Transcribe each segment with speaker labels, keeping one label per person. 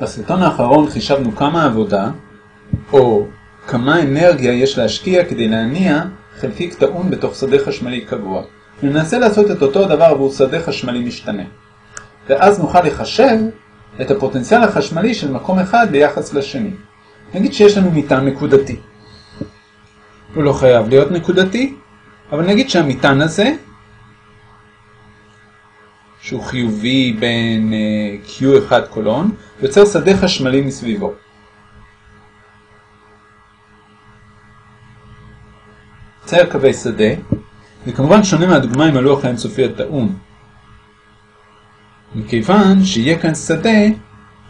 Speaker 1: בסרטון האחרון חישבנו כמה עבודה, או כמה אנרגיה יש להשקיע כדי להניע חלקיק טעון בתוך שדה חשמלי קבוע. וננסה לעשות את אותו הדבר עבור שדה חשמלי משתנה. ואז נוכל לחשב את הפוטנציאל החשמלי של מקום אחד ביחס לשני. נגיד שיש לנו מטען נקודתי. הוא לא חייב להיות נקודתי, אבל נגיד שהמטען הזה, שהוא חיובי בין Q1 קולון, יוצר שדה חשמלי מסביבו. צייר קווי שדה, וכמובן שונה מהדוגמה עם הלוח האינסופי הטעון. מכיוון שיהיה כאן שדה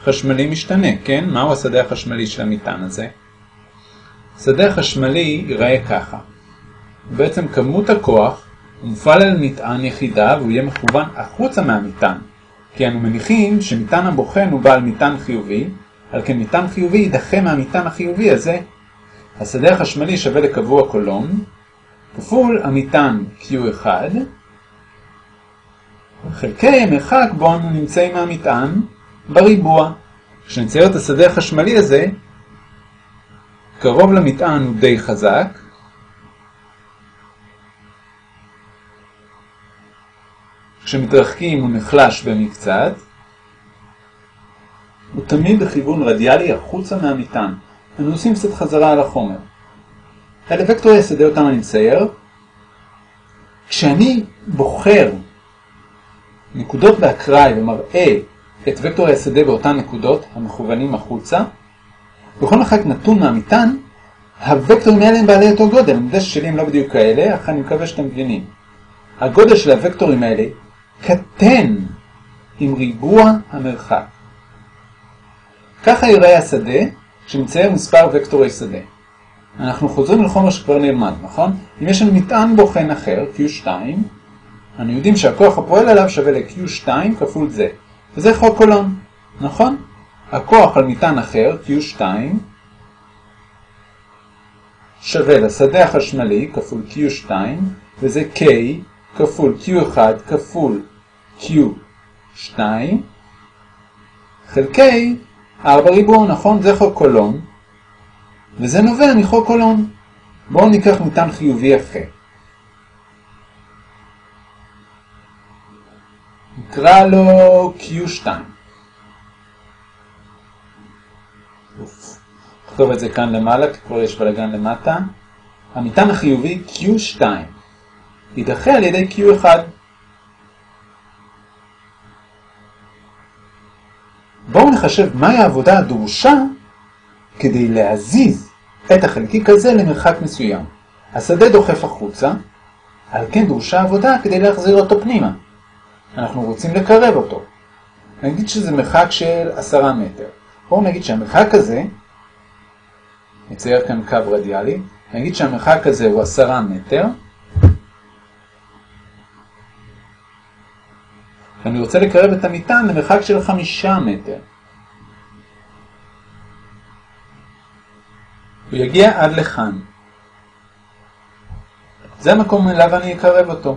Speaker 1: חשמלי משתנה, כן? מהו השדה החשמלי של המטען הזה? שדה החשמלי ייראה ככה. בעצם כמות הכוח מופעל על מטען יחידה והוא יהיה מכוון החוצה מהמטען. כי אנו מניחים שמטען הבוחן הוא בעל מטען חיובי, על כן מטען חיובי יידחה מהמטען החיובי הזה. השדה החשמלי שווה לקבוע קולון, כפול המטען Q1, חלקי המרחק בו אנו נמצאים מהמטען בריבוע. כשנצייר את השדה החשמלי הזה, קרוב למטען הוא די חזק, כשמתרחקים הוא נחלש במקצת, הוא תמיד בכיוון רדיאלי החוצה מהמטען. אנו עושים קצת חזרה על החומר. אלה וקטורי השדה אותם אני מצייר. כשאני בוחר נקודות באקראי ומראה את וקטורי השדה באותן נקודות המכוונים החוצה, בכל מרחק נתון מהמטען, הוקטורים האלה הם בעלי אותו גודל. אני יודע ששלי הם לא בדיוק כאלה, אך אני מקווה שאתם מבינים. הגודל של הוקטורים האלה קטן עם ריבוע המרחק. ככה ייראה השדה כשמצייר מספר וקטורי שדה. אנחנו חוזרים לחומר שכבר נלמד, נכון? אם יש לנו מטען בוחן אחר, Q2, אנחנו יודעים שהכוח הפועל עליו שווה ל-Q2 כפול זה. וזה חוק קולון, נכון? הכוח על מטען אחר, Q2, שווה לשדה החשמלי כפול Q2, וזה K כפול Q1 כפול Q2, חלקי 4 ריבוע, נכון? זה חוק קולון, וזה נובע מחוק קולון. בואו ניקח מטען חיובי אחר. נקרא לו Q2. נכתוב את זה כאן למעלה, כי כבר יש בלגן למטה. המטען החיובי Q2 יידחה על ידי Q1. נחשב מהי העבודה הדרושה כדי להזיז את החלקיק הזה למרחק מסוים. השדה דוחף החוצה, על כן דרושה עבודה כדי להחזיר אותו פנימה. אנחנו רוצים לקרב אותו. נגיד שזה מרחק של עשרה מטר. בואו נגיד שהמרחק הזה, נצייר כאן קו רדיאלי, נגיד שהמרחק הזה הוא עשרה מטר, ואני רוצה לקרב את המטען למרחק של חמישה מטר. הוא יגיע עד לכאן. זה המקום אליו אני אקרב אותו.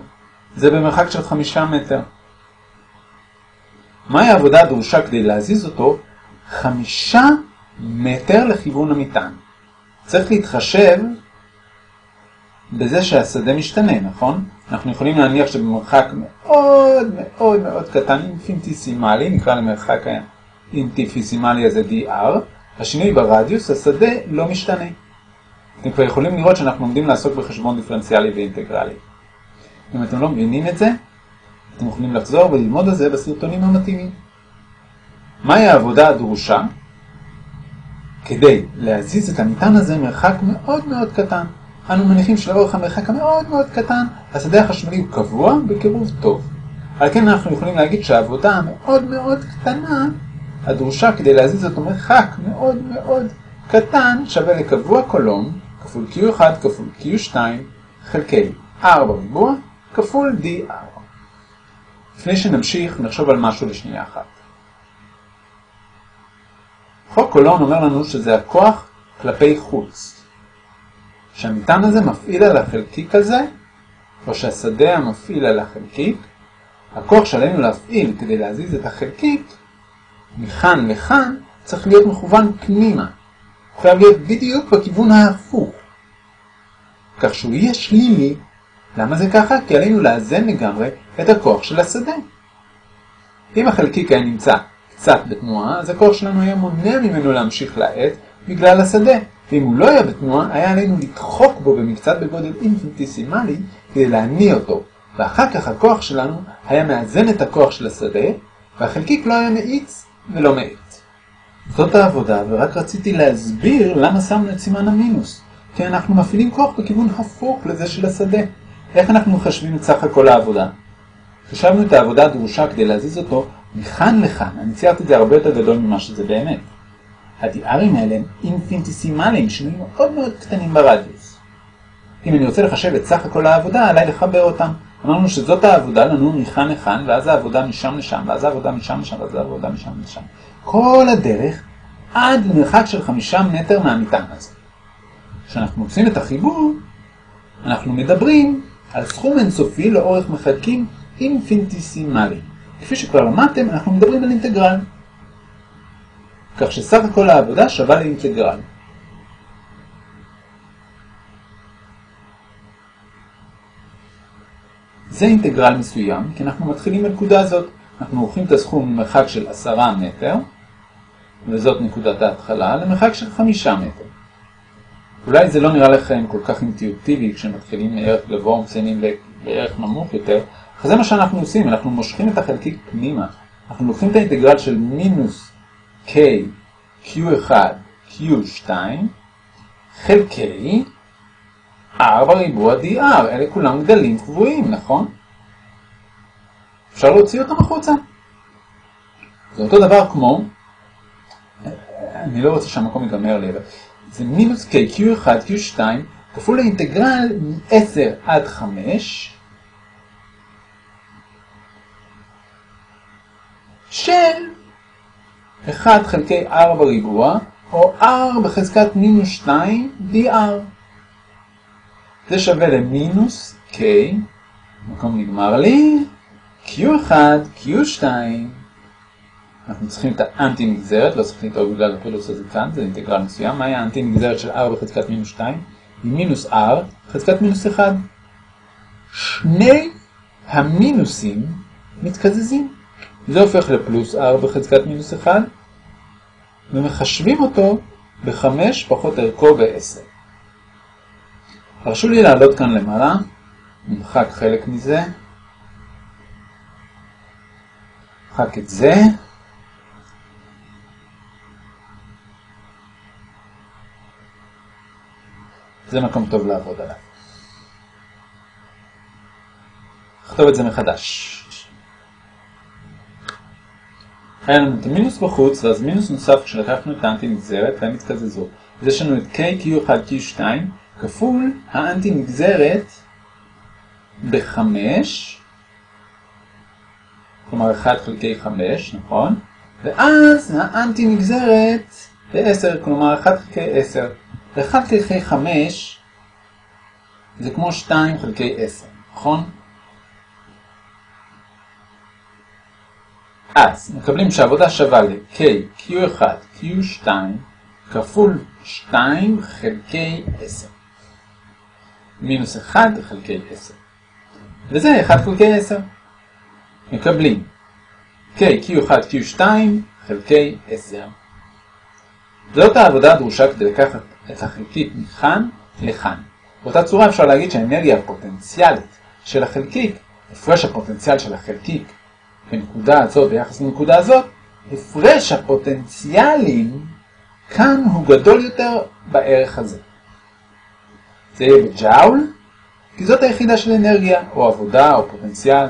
Speaker 1: זה במרחק של חמישה מטר. מהי העבודה הדרושה כדי להזיז אותו? חמישה מטר לכיוון המטען. צריך להתחשב בזה שהשדה משתנה, נכון? אנחנו יכולים להניח שבמרחק מאוד מאוד מאוד קטן, אינפיניטיסימלי, נקרא למרחק האינפיניטיסימלי הזה dr, השינוי ברדיוס, השדה לא משתנה. אתם כבר יכולים לראות שאנחנו עומדים לעסוק בחשבון דיפרנציאלי ואינטגרלי. אם אתם לא מבינים את זה, אתם יכולים לחזור וללמוד על זה בסרטונים המתאימים. מהי העבודה הדרושה כדי להזיז את המטען הזה מרחק מאוד מאוד קטן? אנו מניחים שלאורך המרחק המאוד מאוד קטן, השדה החשמלי הוא קבוע בקירוב טוב. על כן אנחנו יכולים להגיד שהעבודה המאוד מאוד קטנה הדרושה כדי להזיז אותו מרחק מאוד מאוד קטן שווה לקבוע קולון כפול Q1 כפול Q2 חלקי 4 ריבוע כפול D4. לפני שנמשיך נחשוב על משהו לשנייה אחת. חוק קולון אומר לנו שזה הכוח כלפי חוץ. שהמטען הזה מפעיל על החלקיק הזה, או שהשדה המפעיל על החלקיק, הכוח שעלינו להפעיל כדי להזיז את החלקיק מכאן לכאן צריך להיות מכוון פנימה. הוא חייב להיות בדיוק בכיוון ההפוך. כך שהוא יהיה שלילי. למה זה ככה? כי עלינו לאזן לגמרי את הכוח של השדה. אם החלקיק היה נמצא קצת בתנועה, אז הכוח שלנו היה מונע ממנו להמשיך לעט בגלל השדה. ואם הוא לא היה בתנועה, היה עלינו לדחוק בו במקצת בגודל אינפינטיסימלי כדי להניע אותו. ואחר כך הכוח שלנו היה מאזן את הכוח של השדה, והחלקיק לא היה מאיץ ולא מאיץ. זאת העבודה, ורק רציתי להסביר למה שמנו את סימן המינוס. כי אנחנו מפעילים כוח בכיוון הפוך לזה של השדה. איך אנחנו מחשבים את סך הכל העבודה? חשבנו את העבודה הדרושה כדי להזיז אותו מכאן לכאן. אני ציירתי את זה הרבה יותר גדול ממה שזה באמת. הדיארים האלה הם אינפינטיסימליים, שינויים מאוד מאוד קטנים ברדיוס. אם אני רוצה לחשב את סך הכל העבודה, עליי לחבר אותם. אמרנו שזאת העבודה לנו מכאן לכאן, ואז העבודה משם לשם, ואז העבודה משם לשם, ואז העבודה משם לשם. כל הדרך עד למרחק של חמישה מטר מהמטען הזה. כשאנחנו מוצאים את החיבור, אנחנו מדברים על סכום אינסופי לאורך מחלקים אינפינטיסימליים. כפי שכבר למדתם, אנחנו מדברים על אינטגרל. כך שסך הכל העבודה שווה לאינטגרל. זה אינטגרל מסוים, כי אנחנו מתחילים בנקודה הזאת. אנחנו עורכים את הסכום ממרחק של עשרה מטר, וזאת נקודת ההתחלה, למרחק של חמישה מטר. אולי זה לא נראה לכם כל כך אינטואיטיבי כשמתחילים מערך גבוה ומסיימים בערך נמוך יותר, אך זה מה שאנחנו עושים, אנחנו מושכים את החלקיק פנימה. אנחנו לוקחים את האינטגרל של מינוס k q1 q2 חלקי r בריבוע dr, אלה כולם גדלים קבועים, נכון? אפשר להוציא אותם החוצה. זה אותו דבר כמו, אני לא רוצה שהמקום ייגמר לי, זה מינוס k q1 q2 כפול לאינטגרל מ-10 עד 5 של 1 חלקי r בריבוע, או r בחזקת מינוס 2 dr. זה שווה למינוס k, מקום נגמר לי, q1, q2, אנחנו צריכים את האנטי נגזרת, לא צריכים לדאוג בגלל הפילוס הזה כאן, זה אינטגרל מסוים, מהי האנטי נגזרת של r בחזקת מינוס 2? היא מינוס r, חזקת מינוס 1. שני המינוסים מתקזזים. זה הופך לפלוס r בחזקת מינוס 1, ומחשבים אותו ב-5 פחות ערכו ב-10. הרשו לי לעלות כאן למעלה, נמחק חלק מזה, נמחק את זה, זה מקום טוב לעבוד עליו. נכתוב את זה מחדש. היה לנו את המינוס בחוץ, ואז מינוס נוסף כשלקחנו את האנטי נגזרת והם התקזזו. אז יש לנו את k, q1, q2, כפול האנטי נגזרת ב-5, כלומר 1 חלקי 5, נכון? ואז האנטי נגזרת ב-10, כלומר 1 חלקי 10. ו-1 חלקי 5 זה כמו 2 חלקי 10, נכון? אז מקבלים שהעבודה שווה ל-K, Q1, Q2 כפול 2 חלקי 10. מינוס 1 חלקי 10. וזה 1 חלקי 10. מקבלים K, Q1, Q2 חלקי 10. זאת העבודה הדרושה כדי לקחת את החלקיק מכאן לכאן. באותה צורה אפשר להגיד שהאנרגיה הפוטנציאלית של החלקיק, הפרש הפוטנציאל של החלקיק בנקודה הזאת ביחס לנקודה הזאת, הפרש הפוטנציאלים כאן הוא גדול יותר בערך הזה. זה יהיה בג'אול, כי זאת היחידה של אנרגיה, או עבודה, או פוטנציאל.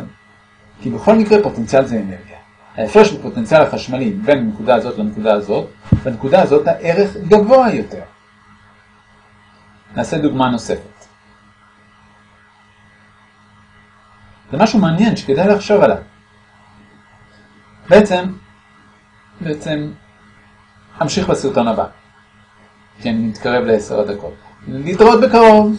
Speaker 1: כי בכל מקרה פוטנציאל זה אנרגיה. ההפרש בפוטנציאל החשמלי בין הנקודה הזאת לנקודה הזאת, בנקודה הזאת הערך גבוה יותר. נעשה דוגמה נוספת. זה משהו מעניין שכדאי לחשוב עליו. בעצם, בעצם, אמשיך בסרטון הבא, כי אני מתקרב לעשר הדקות. להתראות בקרוב.